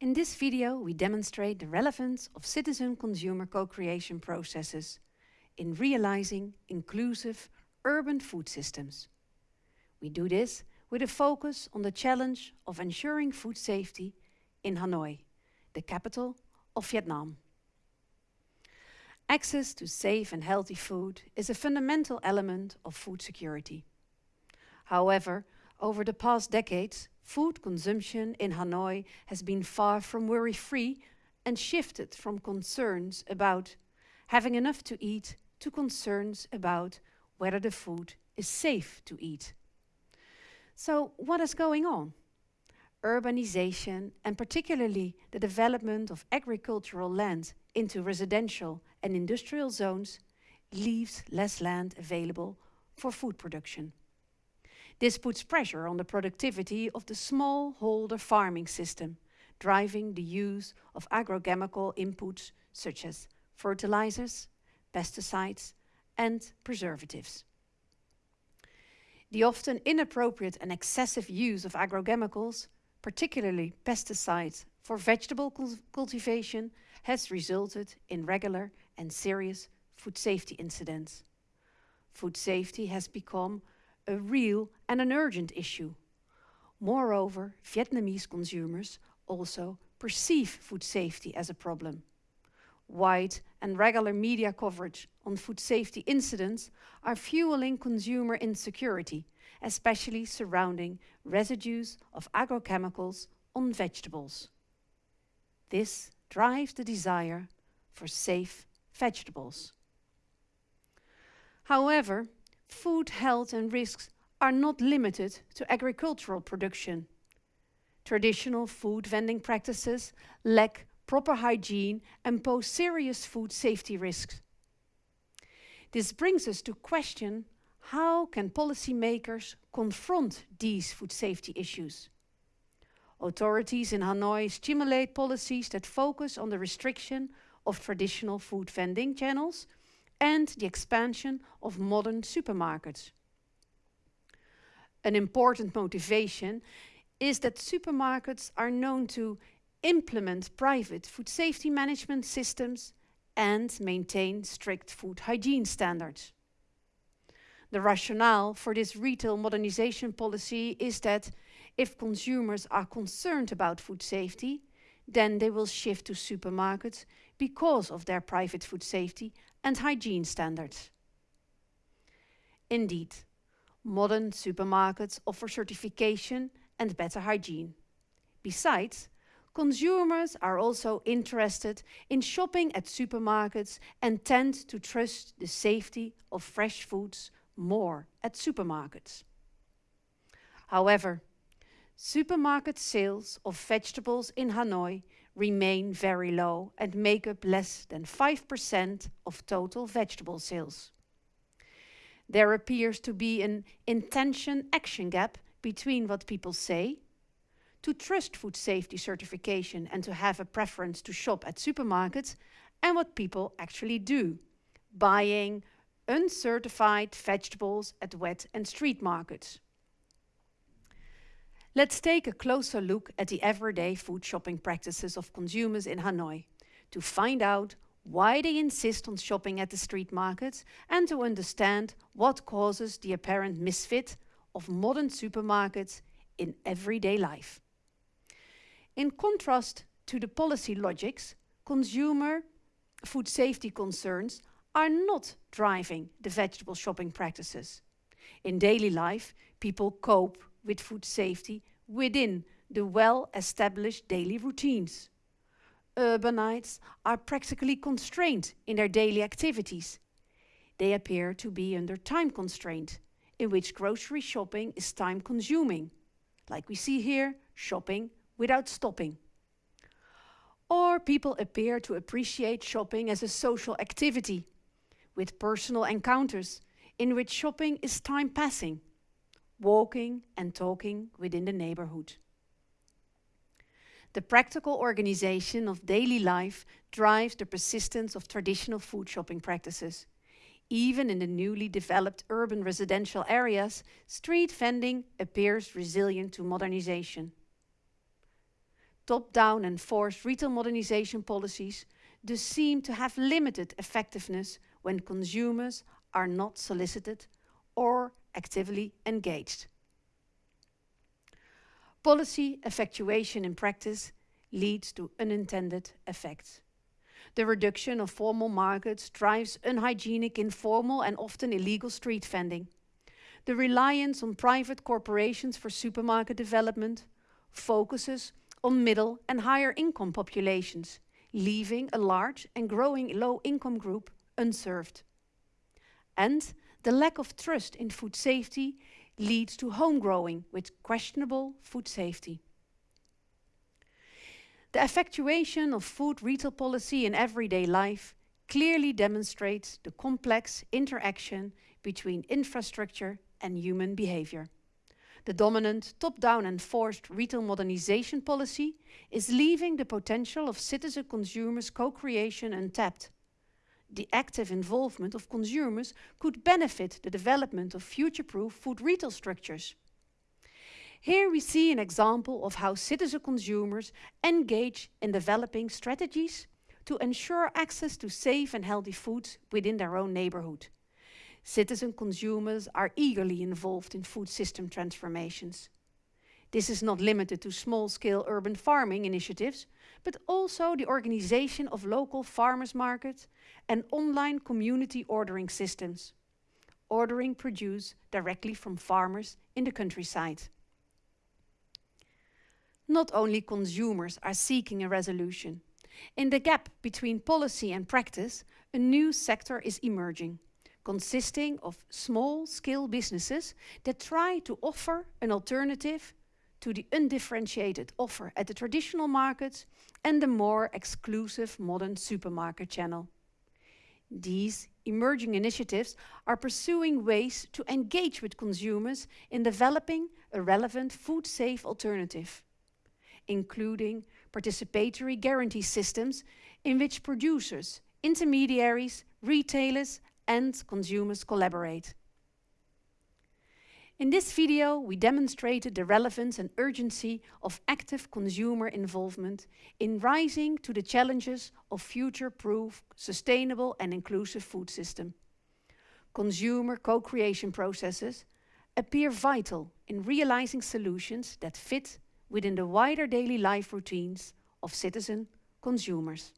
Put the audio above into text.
In this video, we demonstrate the relevance of citizen-consumer co-creation processes in realizing inclusive urban food systems. We do this with a focus on the challenge of ensuring food safety in Hanoi, the capital of Vietnam. Access to safe and healthy food is a fundamental element of food security. However, over the past decades, food consumption in Hanoi has been far from worry-free and shifted from concerns about having enough to eat to concerns about whether the food is safe to eat. So what is going on? Urbanization and particularly the development of agricultural land into residential and industrial zones leaves less land available for food production. This puts pressure on the productivity of the smallholder farming system, driving the use of agrochemical inputs such as fertilizers, pesticides and preservatives. The often inappropriate and excessive use of agrochemicals, particularly pesticides for vegetable cultivation, has resulted in regular and serious food safety incidents. Food safety has become a real and an urgent issue. Moreover, Vietnamese consumers also perceive food safety as a problem. Wide and regular media coverage on food safety incidents are fueling consumer insecurity, especially surrounding residues of agrochemicals on vegetables. This drives the desire for safe vegetables. However, food health and risks are not limited to agricultural production. Traditional food vending practices lack proper hygiene and pose serious food safety risks. This brings us to question how can policymakers confront these food safety issues? Authorities in Hanoi stimulate policies that focus on the restriction of traditional food vending channels and the expansion of modern supermarkets. An important motivation is that supermarkets are known to implement private food safety management systems and maintain strict food hygiene standards. The rationale for this retail modernization policy is that if consumers are concerned about food safety, then they will shift to supermarkets because of their private food safety and hygiene standards. Indeed, modern supermarkets offer certification and better hygiene. Besides, consumers are also interested in shopping at supermarkets and tend to trust the safety of fresh foods more at supermarkets. However, supermarket sales of vegetables in Hanoi remain very low and make up less than 5% of total vegetable sales. There appears to be an intention-action gap between what people say, to trust food safety certification and to have a preference to shop at supermarkets, and what people actually do, buying uncertified vegetables at wet and street markets. Let's take a closer look at the everyday food shopping practices of consumers in Hanoi to find out why they insist on shopping at the street markets and to understand what causes the apparent misfit of modern supermarkets in everyday life. In contrast to the policy logics, consumer food safety concerns are not driving the vegetable shopping practices. In daily life, people cope with food safety within the well-established daily routines. Urbanites are practically constrained in their daily activities. They appear to be under time constraint, in which grocery shopping is time consuming, like we see here, shopping without stopping. Or people appear to appreciate shopping as a social activity, with personal encounters in which shopping is time passing, walking and talking within the neighborhood. The practical organization of daily life drives the persistence of traditional food shopping practices. Even in the newly developed urban residential areas, street vending appears resilient to modernization. top-down and forced retail modernization policies do seem to have limited effectiveness when consumers are not solicited or actively engaged. Policy effectuation in practice leads to unintended effects. The reduction of formal markets drives unhygienic, informal and often illegal street vending. The reliance on private corporations for supermarket development focuses on middle and higher income populations, leaving a large and growing low income group unserved. And the lack of trust in food safety leads to home growing with questionable food safety. The effectuation of food retail policy in everyday life clearly demonstrates the complex interaction between infrastructure and human behavior. The dominant top-down enforced retail modernization policy is leaving the potential of citizen consumers co-creation untapped. The active involvement of consumers could benefit the development of future-proof food retail structures. Here we see an example of how citizen consumers engage in developing strategies to ensure access to safe and healthy foods within their own neighborhood. Citizen consumers are eagerly involved in food system transformations. This is not limited to small-scale urban farming initiatives, but also the organization of local farmers markets and online community ordering systems. Ordering produce directly from farmers in the countryside. Not only consumers are seeking a resolution. In the gap between policy and practice, a new sector is emerging, consisting of small-scale businesses that try to offer an alternative to the undifferentiated offer at the traditional markets and the more exclusive modern supermarket channel. These emerging initiatives are pursuing ways to engage with consumers in developing a relevant food-safe alternative including participatory guarantee systems in which producers, intermediaries, retailers and consumers collaborate. In this video, we demonstrated the relevance and urgency of active consumer involvement in rising to the challenges of future-proof, sustainable and inclusive food system. Consumer co-creation processes appear vital in realizing solutions that fit within the wider daily life routines of citizen consumers.